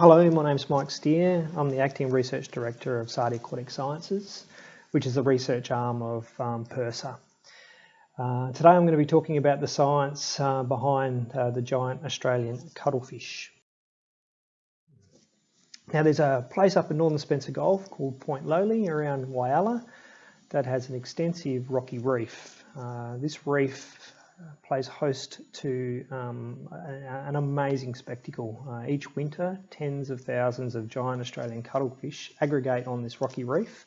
Hello, my name's Mike Steer. I'm the Acting Research Director of SARDI Aquatic Sciences, which is the research arm of um, PIRSA. Uh, today I'm going to be talking about the science uh, behind uh, the giant Australian cuttlefish. Now there's a place up in northern Spencer Gulf called Point Lowly around Whyalla that has an extensive rocky reef. Uh, this reef plays host to um, an amazing spectacle. Uh, each winter, tens of thousands of giant Australian cuttlefish aggregate on this rocky reef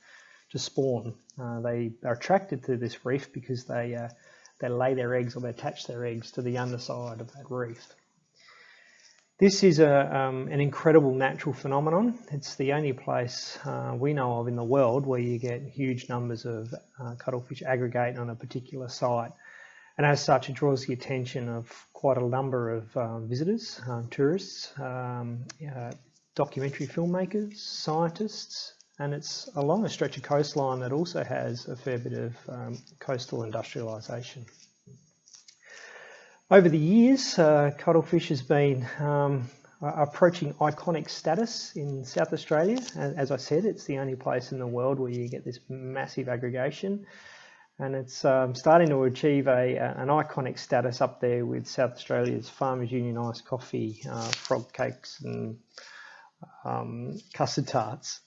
to spawn. Uh, they are attracted to this reef because they, uh, they lay their eggs or they attach their eggs to the underside of that reef. This is a, um, an incredible natural phenomenon. It's the only place uh, we know of in the world where you get huge numbers of uh, cuttlefish aggregate on a particular site. And as such, it draws the attention of quite a number of um, visitors, um, tourists, um, uh, documentary filmmakers, scientists, and it's along a stretch of coastline that also has a fair bit of um, coastal industrialisation. Over the years, uh, cuttlefish has been approaching iconic status in South Australia. As I said, it's the only place in the world where you get this massive aggregation and it's um, starting to achieve a, an iconic status up there with South Australia's Farmers Union iced coffee, uh, frog cakes and um, custard tarts.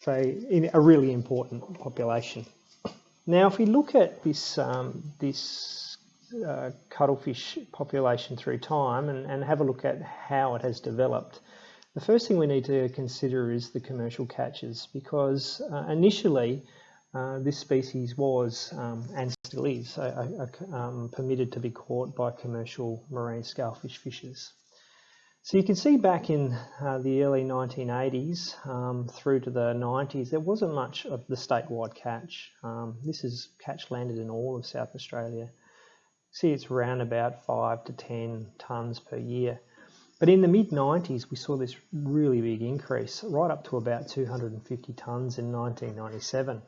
So a really important population. Now if we look at this, um, this uh, cuttlefish population through time and, and have a look at how it has developed, the first thing we need to consider is the commercial catches because uh, initially uh, this species was um, and still is um, permitted to be caught by commercial marine scalefish fishers. So you can see back in uh, the early 1980s um, through to the 90s, there wasn't much of the statewide catch. Um, this is catch landed in all of South Australia. See, it's around about five to 10 tonnes per year. But in the mid 90s, we saw this really big increase, right up to about 250 tonnes in 1997.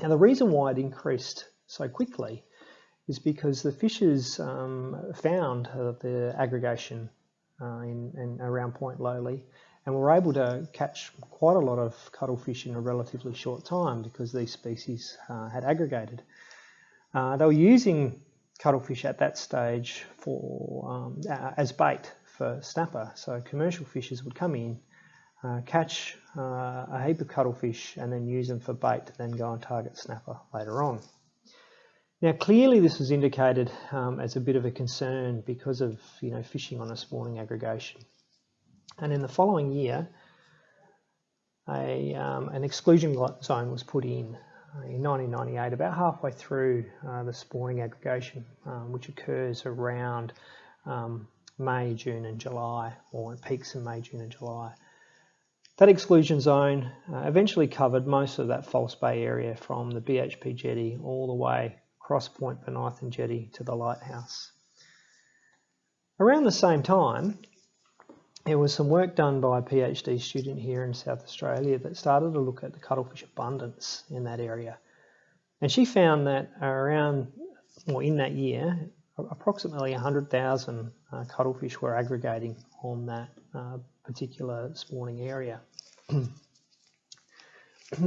Now the reason why it increased so quickly is because the fishers um, found uh, the aggregation uh, in, in, around Point Lowly and were able to catch quite a lot of cuttlefish in a relatively short time because these species uh, had aggregated. Uh, they were using cuttlefish at that stage for um, as bait for snapper. So commercial fishers would come in, uh, catch uh, a heap of cuttlefish and then use them for bait to then go and target snapper later on. Now clearly this was indicated um, as a bit of a concern because of you know fishing on a spawning aggregation. And in the following year, a, um, an exclusion zone was put in uh, in 1998, about halfway through uh, the spawning aggregation, um, which occurs around um, May, June and July, or peaks in May, June and July. That exclusion zone uh, eventually covered most of that False Bay area from the BHP jetty all the way across Point Bonython jetty to the lighthouse. Around the same time, there was some work done by a PhD student here in South Australia that started to look at the cuttlefish abundance in that area. And she found that around, or in that year, approximately 100,000 uh, cuttlefish were aggregating on that uh, particular spawning area. now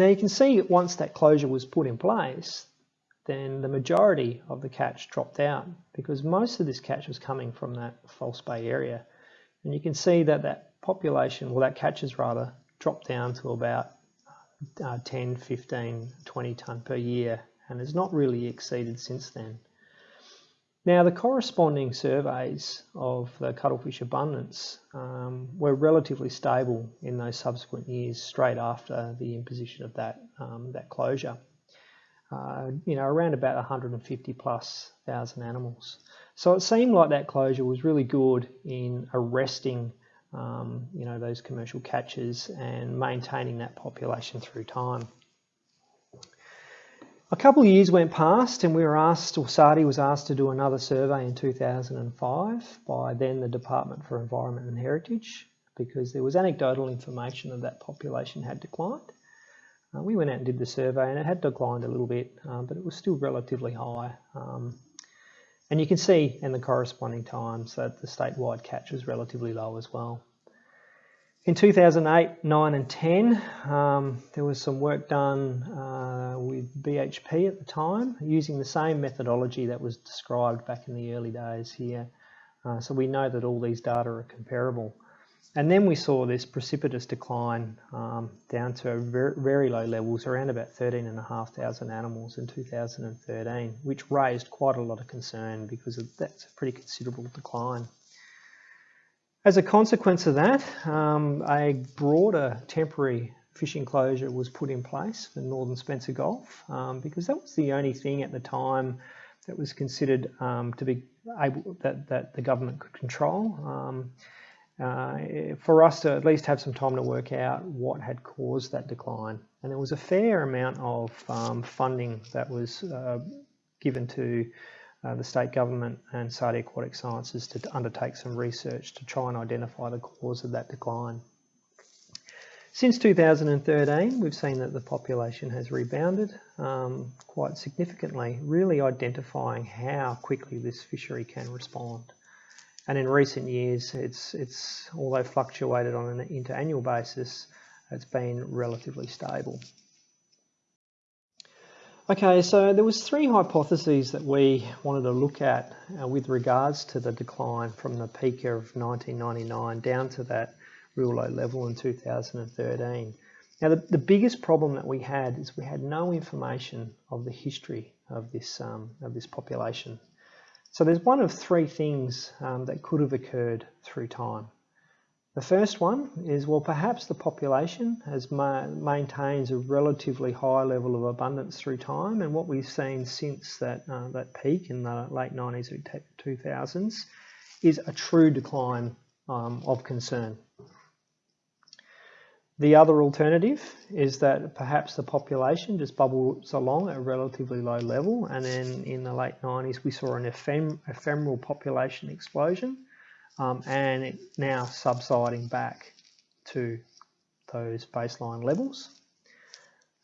you can see once that closure was put in place, then the majority of the catch dropped out because most of this catch was coming from that false bay area. And you can see that that population, well that catches rather, dropped down to about uh, 10, 15, 20 tonne per year and has not really exceeded since then. Now the corresponding surveys of the cuttlefish abundance um, were relatively stable in those subsequent years straight after the imposition of that, um, that closure. Uh, you know, around about 150 plus thousand animals. So it seemed like that closure was really good in arresting, um, you know, those commercial catches and maintaining that population through time. A couple of years went past and we were asked, or SARDI was asked to do another survey in 2005 by then the Department for Environment and Heritage because there was anecdotal information that that population had declined. Uh, we went out and did the survey and it had declined a little bit, um, but it was still relatively high. Um, and you can see in the corresponding times that the statewide catch was relatively low as well. In 2008, 9 and 10, um, there was some work done uh, with BHP at the time using the same methodology that was described back in the early days here. Uh, so we know that all these data are comparable. And then we saw this precipitous decline um, down to very, very, low levels, around about 13,500 animals in 2013, which raised quite a lot of concern because that's a pretty considerable decline. As a consequence of that, um, a broader temporary fishing closure was put in place for northern Spencer Gulf um, because that was the only thing at the time that was considered um, to be able that, that the government could control. Um, uh, for us to at least have some time to work out what had caused that decline. And there was a fair amount of um, funding that was uh, given to uh, the state government and SARDI Aquatic Sciences to undertake some research to try and identify the cause of that decline. Since 2013, we've seen that the population has rebounded um, quite significantly, really identifying how quickly this fishery can respond. And in recent years, it's, it's although fluctuated on an interannual basis, it's been relatively stable. Okay, so there was three hypotheses that we wanted to look at uh, with regards to the decline from the peak of 1999 down to that real low level in 2013. Now the, the biggest problem that we had is we had no information of the history of this, um, of this population. So there's one of three things um, that could have occurred through time. The first one is, well, perhaps the population has ma maintains a relatively high level of abundance through time, and what we've seen since that, uh, that peak in the late 90s or 2000s is a true decline um, of concern. The other alternative is that perhaps the population just bubbles along at a relatively low level, and then in the late 90s we saw an ephem ephemeral population explosion um, and it now subsiding back to those baseline levels.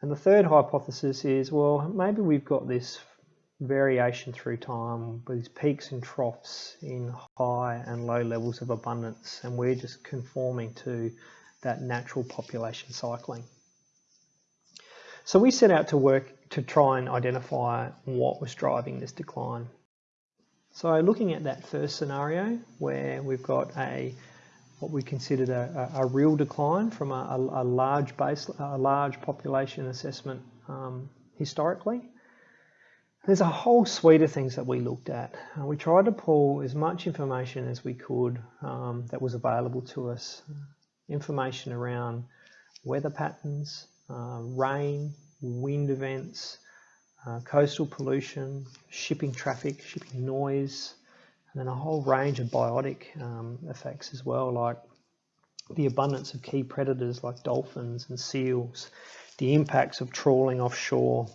And the third hypothesis is, well, maybe we've got this variation through time with these peaks and troughs in high and low levels of abundance, and we're just conforming to that natural population cycling. So we set out to work to try and identify what was driving this decline. So looking at that first scenario where we've got a what we considered a, a, a real decline from a, a, large base, a large population assessment um, historically. There's a whole suite of things that we looked at. Uh, we tried to pull as much information as we could um, that was available to us. Information around weather patterns, uh, rain, wind events, uh, coastal pollution, shipping traffic, shipping noise, and then a whole range of biotic um, effects as well, like the abundance of key predators like dolphins and seals, the impacts of trawling offshore,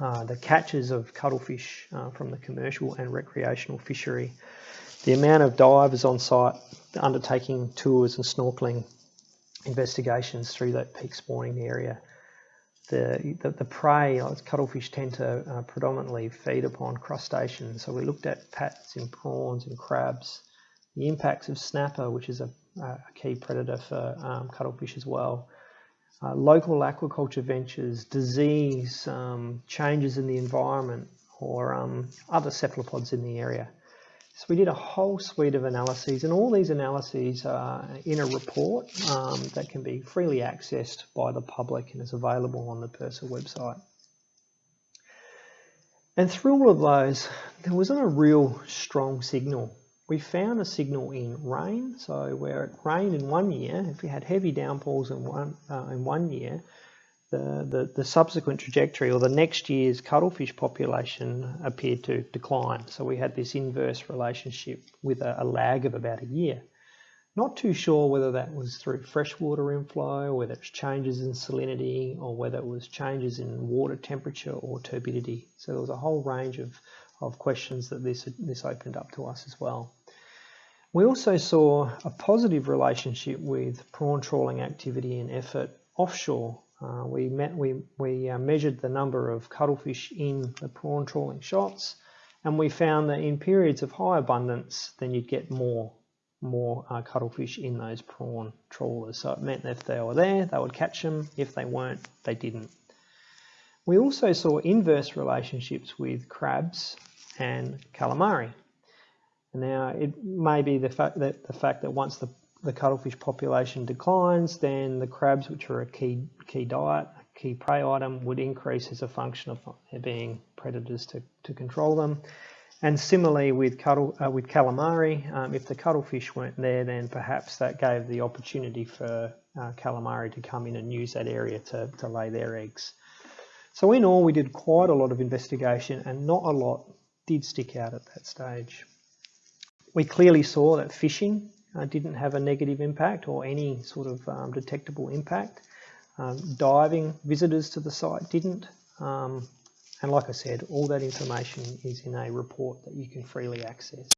uh, the catches of cuttlefish uh, from the commercial and recreational fishery, the amount of divers on site undertaking tours and snorkeling investigations through that peak spawning area, the, the, the prey, like cuttlefish tend to uh, predominantly feed upon crustaceans. So we looked at pats and prawns and crabs, the impacts of snapper, which is a, a key predator for um, cuttlefish as well, uh, local aquaculture ventures, disease, um, changes in the environment, or um, other cephalopods in the area. So we did a whole suite of analyses and all these analyses are in a report um, that can be freely accessed by the public and is available on the PIRSA website. And through all of those, there wasn't a real strong signal. We found a signal in rain, so where it rained in one year, if we had heavy downpours in one, uh, in one year, the, the, the, subsequent trajectory or the next year's cuttlefish population appeared to decline. So we had this inverse relationship with a, a, lag of about a year. Not too sure whether that was through freshwater inflow, whether it's changes in salinity, or whether it was changes in water temperature or turbidity. So there was a whole range of, of questions that this, this opened up to us as well. We also saw a positive relationship with prawn trawling activity and effort offshore uh, we, met, we, we uh, measured the number of cuttlefish in the prawn trawling shots and we found that in periods of high abundance then you'd get more more uh, cuttlefish in those prawn trawlers. So it meant that if they were there, they would catch them. If they weren't, they didn't. We also saw inverse relationships with crabs and calamari. Now, it may be the fact that the fact that once the, the cuttlefish population declines, then the crabs, which are a key key diet, a key prey item, would increase as a function of there being predators to, to control them. And similarly with, cuttle, uh, with calamari, um, if the cuttlefish weren't there, then perhaps that gave the opportunity for uh, calamari to come in and use that area to, to lay their eggs. So in all, we did quite a lot of investigation and not a lot did stick out at that stage. We clearly saw that fishing uh, didn't have a negative impact or any sort of um, detectable impact. Um, diving visitors to the site didn't. Um, and like I said, all that information is in a report that you can freely access.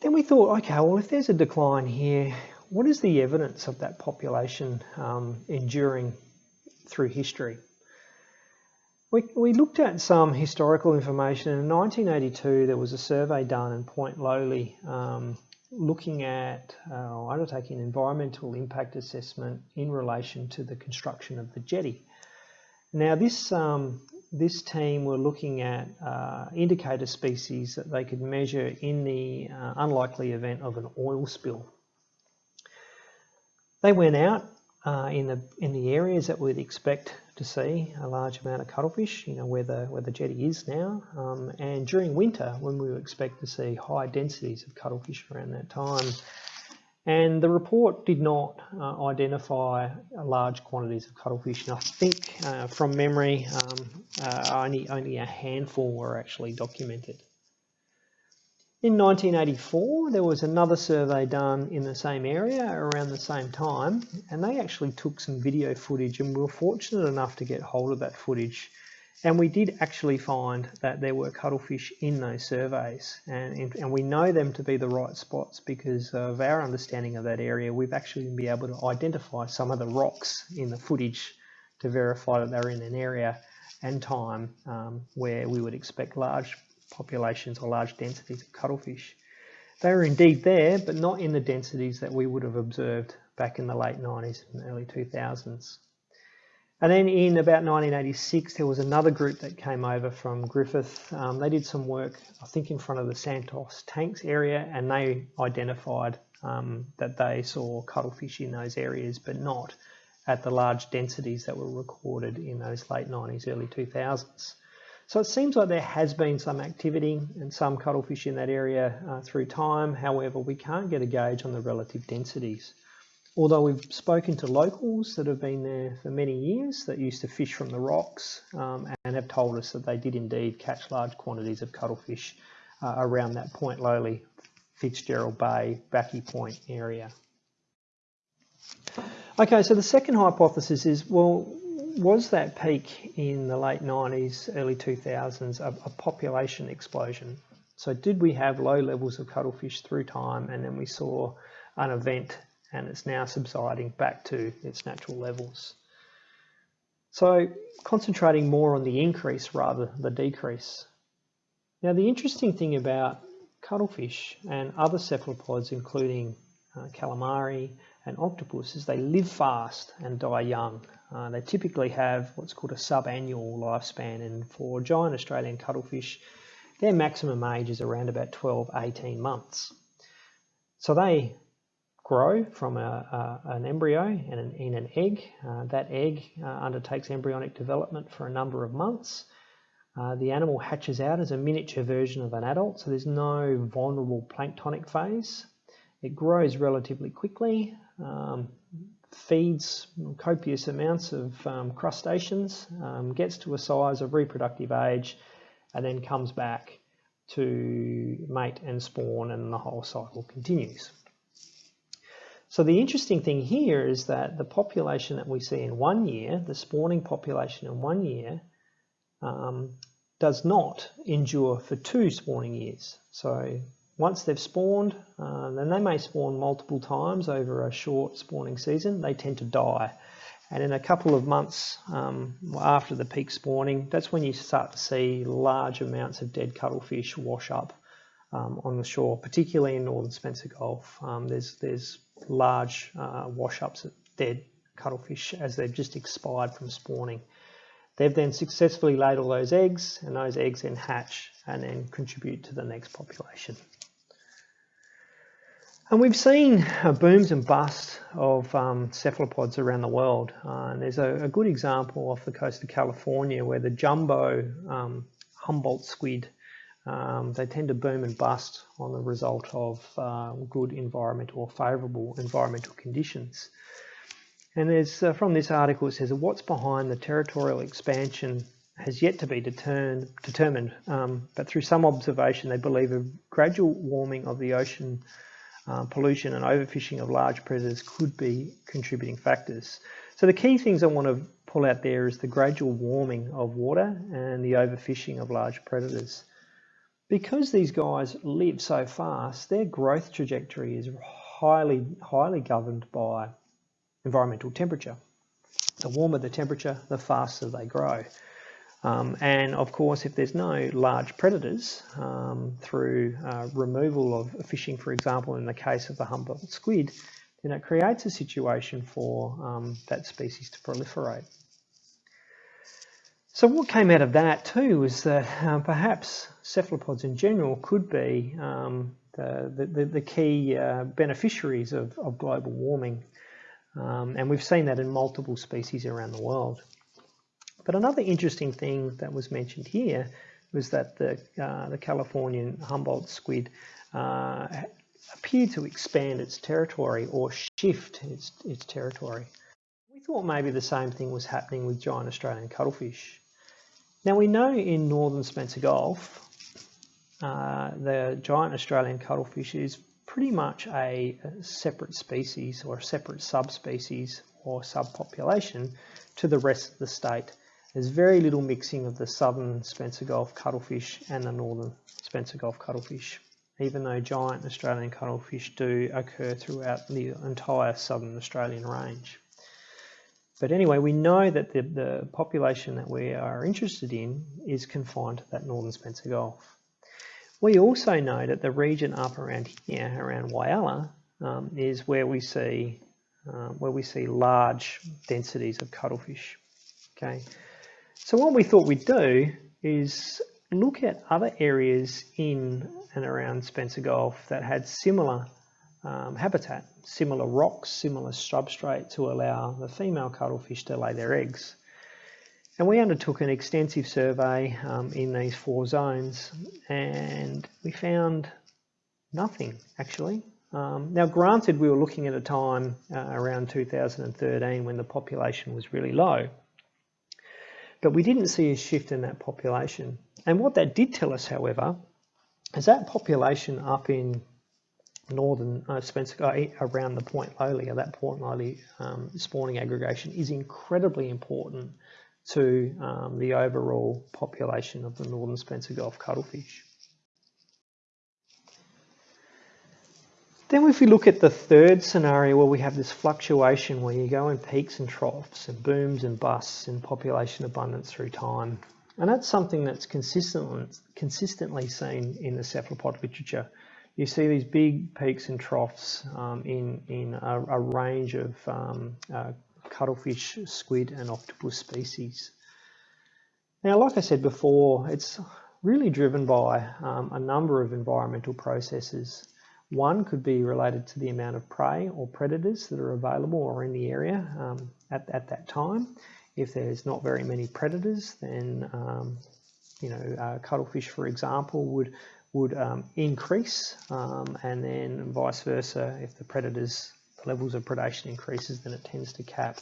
Then we thought, okay, well, if there's a decline here, what is the evidence of that population um, enduring through history? We, we looked at some historical information. In 1982, there was a survey done in Point Lowly um, looking at uh, undertaking an environmental impact assessment in relation to the construction of the jetty. Now this, um, this team were looking at uh, indicator species that they could measure in the uh, unlikely event of an oil spill. They went out uh, in the in the areas that we'd expect to see a large amount of cuttlefish, you know, where the, where the jetty is now. Um, and during winter, when we would expect to see high densities of cuttlefish around that time. And the report did not uh, identify large quantities of cuttlefish. And I think uh, from memory, um, uh, only, only a handful were actually documented. In 1984, there was another survey done in the same area around the same time, and they actually took some video footage and we were fortunate enough to get hold of that footage. And we did actually find that there were cuttlefish in those surveys, and, and we know them to be the right spots because of our understanding of that area. We've actually been able to identify some of the rocks in the footage to verify that they're in an area and time um, where we would expect large populations or large densities of cuttlefish. They were indeed there, but not in the densities that we would have observed back in the late 90s and early 2000s. And then in about 1986, there was another group that came over from Griffith. Um, they did some work, I think, in front of the Santos tanks area, and they identified um, that they saw cuttlefish in those areas, but not at the large densities that were recorded in those late 90s, early 2000s. So it seems like there has been some activity and some cuttlefish in that area uh, through time. However, we can't get a gauge on the relative densities. Although we've spoken to locals that have been there for many years that used to fish from the rocks um, and have told us that they did indeed catch large quantities of cuttlefish uh, around that Point Lowly, Fitzgerald Bay, Backy Point area. Okay, so the second hypothesis is, well, was that peak in the late 90s, early 2000s a, a, population explosion? So did we have low levels of cuttlefish through time and then we saw an event and it's now subsiding back to its natural levels? So concentrating more on the increase rather than the decrease. Now the interesting thing about cuttlefish and other cephalopods including uh, calamari and octopus is they live fast and die young. Uh, they typically have what's called a subannual lifespan and for giant Australian cuttlefish their maximum age is around about 12, 18 months. So they grow from a, a, an embryo and an, in an egg. Uh, that egg uh, undertakes embryonic development for a number of months. Uh, the animal hatches out as a miniature version of an adult, so there's no vulnerable planktonic phase. It grows relatively quickly, um, feeds copious amounts of um, crustaceans, um, gets to a size of reproductive age, and then comes back to mate and spawn, and the whole cycle continues. So the interesting thing here is that the population that we see in one year, the spawning population in one year, um, does not endure for two spawning years. So once they've spawned, uh, then they may spawn multiple times over a short spawning season. They tend to die. And in a couple of months um, after the peak spawning, that's when you start to see large amounts of dead cuttlefish wash up um, on the shore, particularly in northern Spencer Gulf. Um, there's, there's large uh, wash-ups of dead cuttlefish as they've just expired from spawning. They've then successfully laid all those eggs and those eggs then hatch and then contribute to the next population. And we've seen uh, booms and busts of um, cephalopods around the world. Uh, and there's a, a, good example off the coast of California where the jumbo um, Humboldt squid, um, they tend to boom and bust on the result of uh, good environmental or favourable environmental conditions. And there's, uh, from this article it says what's behind the territorial expansion has yet to be determined, determined um, but through some observation they believe a gradual warming of the ocean um, pollution and overfishing of large predators could be contributing factors. So the key things I want to pull out there is the gradual warming of water and the overfishing of large predators. Because these guys live so fast, their growth trajectory is highly, highly governed by environmental temperature. The warmer the temperature, the faster they grow. Um, and of course, if there's no large predators um, through uh, removal of fishing, for example, in the case of the Humboldt squid, then it creates a situation for um, that species to proliferate. So what came out of that too was that uh, perhaps cephalopods in general could be um, the, the, the, key uh, beneficiaries of, of, global warming. Um, and we've seen that in multiple species around the world. But another interesting thing that was mentioned here was that the, uh, the Californian Humboldt squid uh, appeared to expand its territory or shift its, its territory. We thought maybe the same thing was happening with giant Australian cuttlefish. Now we know in northern Spencer Gulf, uh, the giant Australian cuttlefish is pretty much a, a separate species or a separate subspecies or subpopulation to the rest of the state. There's very little mixing of the southern Spencer Gulf cuttlefish and the northern Spencer Gulf cuttlefish, even though giant Australian cuttlefish do occur throughout the entire southern Australian range. But anyway, we know that the, the population that we are interested in is confined to that northern Spencer Gulf. We also know that the region up around here, around Whyalla, um, is where we see um, where we see large densities of cuttlefish. Okay, so what we thought we'd do is look at other areas in and around Spencer Gulf that had similar um, habitat, similar rocks, similar substrate to allow the female cuttlefish to lay their eggs. And we undertook an extensive survey um, in these four zones and we found nothing actually. Um, now granted we were looking at a time uh, around 2013 when the population was really low but we didn't see a shift in that population. And what that did tell us, however, is that population up in northern uh, Spencer, uh, around the Point Lowly, that Point Lowly um, spawning aggregation is incredibly important to um, the overall population of the northern Spencer Gulf cuttlefish. Then if we look at the third scenario where we have this fluctuation where you go in peaks and troughs and booms and busts in population abundance through time. And that's something that's consistently, consistently seen in the cephalopod literature. You see these big peaks and troughs um, in, in a, a range of um, uh, cuttlefish, squid and octopus species. Now, like I said before, it's really driven by um, a number of environmental processes. One could be related to the amount of prey or predators that are available or in the area um, at, at that time. If there's not very many predators, then um, you know uh, cuttlefish, for example, would would um, increase, um, and then vice versa. If the predators the levels of predation increases, then it tends to cap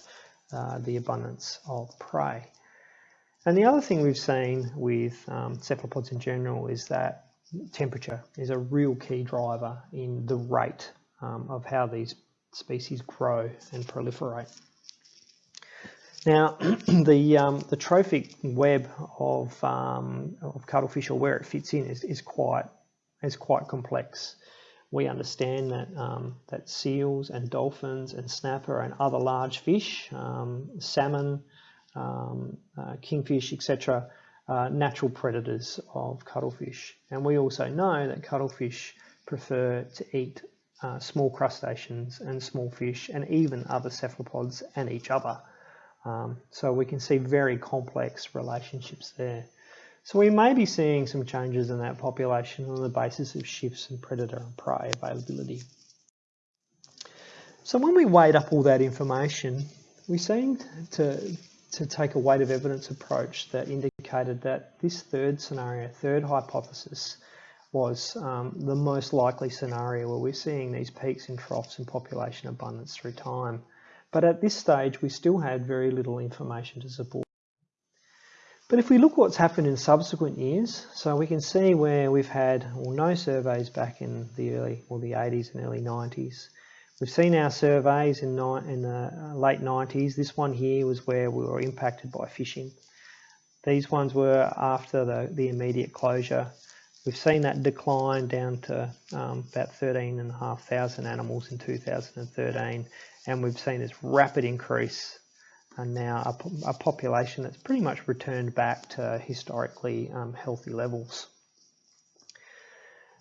uh, the abundance of prey. And the other thing we've seen with um, cephalopods in general is that temperature is a real key driver in the rate um, of how these species grow and proliferate. Now, the, um, the trophic web of, um, of cuttlefish or where it fits in is, is, quite, is quite complex. We understand that, um, that seals and dolphins and snapper and other large fish, um, salmon, um, uh, kingfish, etc., uh, natural predators of cuttlefish. And we also know that cuttlefish prefer to eat uh, small crustaceans and small fish and even other cephalopods and each other. Um, so we can see very complex relationships there. So we may be seeing some changes in that population on the basis of shifts in predator and prey availability. So when we weighed up all that information, we seemed to, to take a weight of evidence approach that indicated that this third scenario, third hypothesis, was um, the most likely scenario where we're seeing these peaks and troughs in population abundance through time. But at this stage, we still had very little information to support. But if we look what's happened in subsequent years, so we can see where we've had well, no surveys back in the early or the 80s and early 90s. We've seen our surveys in, in the uh, late 90s. This one here was where we were impacted by fishing. These ones were after the, the immediate closure. We've seen that decline down to um, about 13,500 animals in 2013 and we've seen this rapid increase and now a, a population that's pretty much returned back to historically um, healthy levels.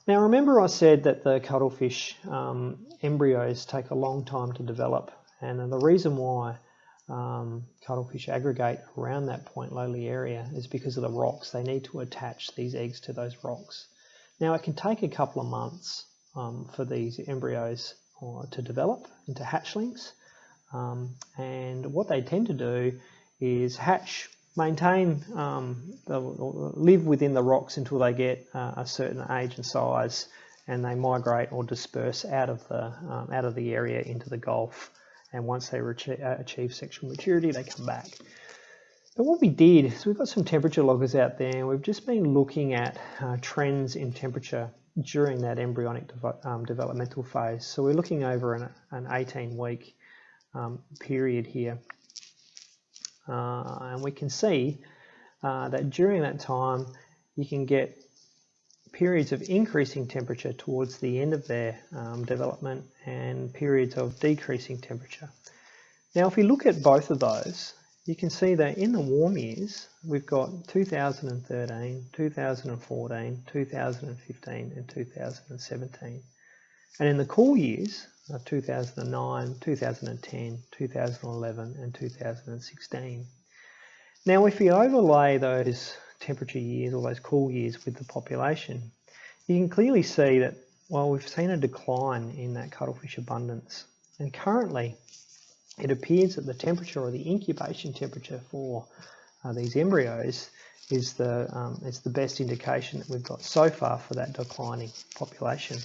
Now remember I said that the cuttlefish um, embryos take a long time to develop and the reason why um, cuttlefish aggregate around that Point Lowly area is because of the rocks. They need to attach these eggs to those rocks. Now it can take a couple of months um, for these embryos uh, to develop into hatchlings um, and what they tend to do is hatch maintain, um, live within the rocks until they get uh, a certain age and size and they migrate or disperse out of the, um, out of the area into the Gulf. And once they uh, achieve sexual maturity, they come back. But what we did is we've got some temperature loggers out there and we've just been looking at uh, trends in temperature during that embryonic um, developmental phase. So we're looking over an, an 18 week um, period here. Uh, and we can see uh, that during that time you can get periods of increasing temperature towards the end of their um, development and periods of decreasing temperature. Now if we look at both of those you can see that in the warm years we've got 2013, 2014, 2015 and 2017 and in the cool years of 2009, 2010, 2011 and 2016. Now if we overlay those temperature years or those cool years with the population, you can clearly see that well we've seen a decline in that cuttlefish abundance and currently it appears that the temperature or the incubation temperature for uh, these embryos is the, um, is the best indication that we've got so far for that declining population.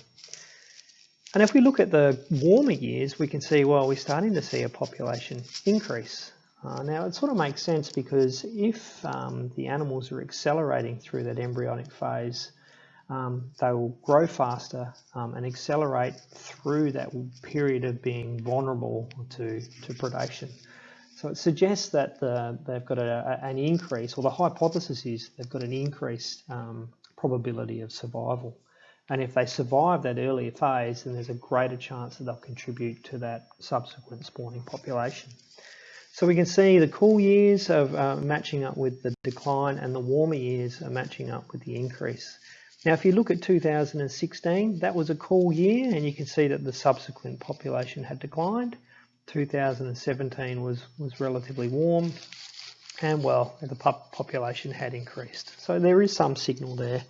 And if we look at the warmer years, we can see, well, we're starting to see a population increase. Uh, now, it sort of makes sense because if um, the animals are accelerating through that embryonic phase, um, they will grow faster um, and accelerate through that period of being vulnerable to, to predation. So it suggests that the, they've got a, an increase, or the hypothesis is they've got an increased um, probability of survival. And if they survive that earlier phase, then there's a greater chance that they'll contribute to that subsequent spawning population. So we can see the cool years are uh, matching up with the decline and the warmer years are matching up with the increase. Now if you look at 2016, that was a cool year and you can see that the subsequent population had declined. 2017 was, was relatively warm and well, the pup population had increased. So there is some signal there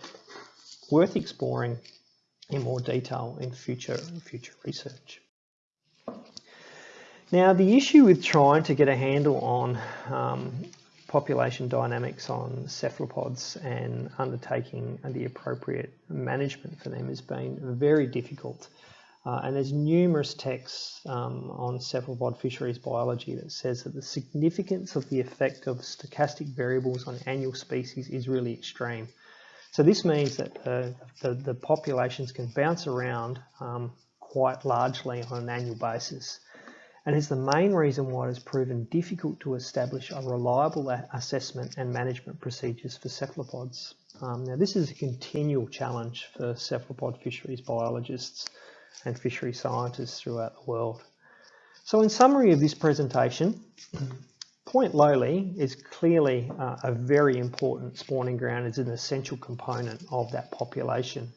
worth exploring in more detail in future, future research. Now the issue with trying to get a handle on um, population dynamics on cephalopods and undertaking the appropriate management for them has been very difficult. Uh, and there's numerous texts um, on cephalopod fisheries biology that says that the significance of the effect of stochastic variables on annual species is really extreme. So this means that uh, the, the populations can bounce around um, quite largely on an annual basis. And it's the main reason why it has proven difficult to establish a reliable assessment and management procedures for cephalopods. Um, now this is a continual challenge for cephalopod fisheries biologists and fishery scientists throughout the world. So in summary of this presentation, Point Lowly is clearly uh, a very important spawning ground. It's an essential component of that population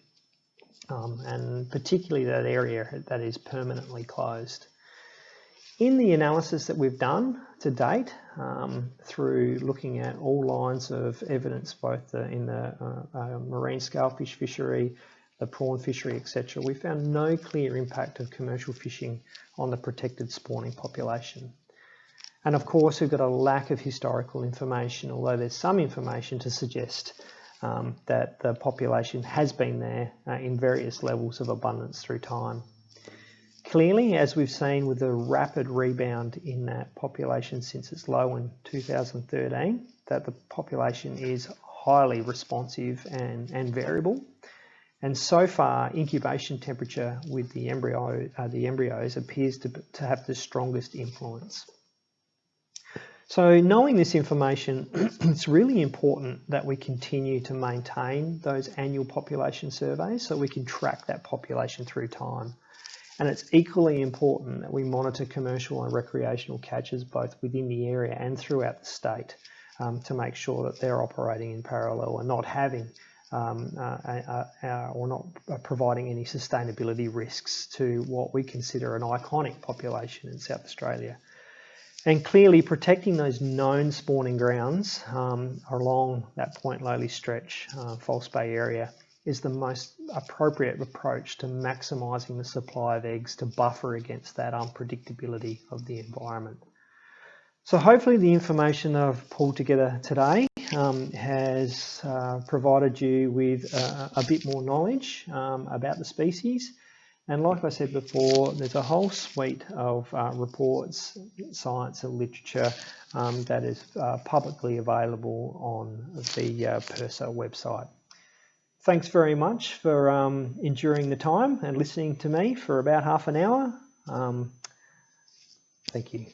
um, and particularly that area that is permanently closed. In the analysis that we've done to date, um, through looking at all lines of evidence, both the, in the uh, uh, marine scalefish fishery, the prawn fishery, etc., we found no clear impact of commercial fishing on the protected spawning population. And of course, we've got a lack of historical information, although there's some information to suggest um, that the population has been there uh, in various levels of abundance through time. Clearly, as we've seen with the rapid rebound in that population since its low in 2013, that the population is highly responsive and, and variable. And so far, incubation temperature with the embryo, uh, the embryos appears to, to have the strongest influence. So knowing this information, it's really important that we continue to maintain those annual population surveys so we can track that population through time. And it's equally important that we monitor commercial and recreational catches both within the area and throughout the state um, to make sure that they're operating in parallel and not having um, uh, uh, uh, or not providing any sustainability risks to what we consider an iconic population in South Australia. And clearly protecting those known spawning grounds um, along that Point Lowly stretch, uh, False Bay area, is the most appropriate approach to maximising the supply of eggs to buffer against that unpredictability of the environment. So hopefully the information I've pulled together today um, has uh, provided you with uh, a bit more knowledge um, about the species and like I said before, there's a whole suite of uh, reports, science and literature um, that is uh, publicly available on the uh, PIRSA website. Thanks very much for um, enduring the time and listening to me for about half an hour. Um, thank you.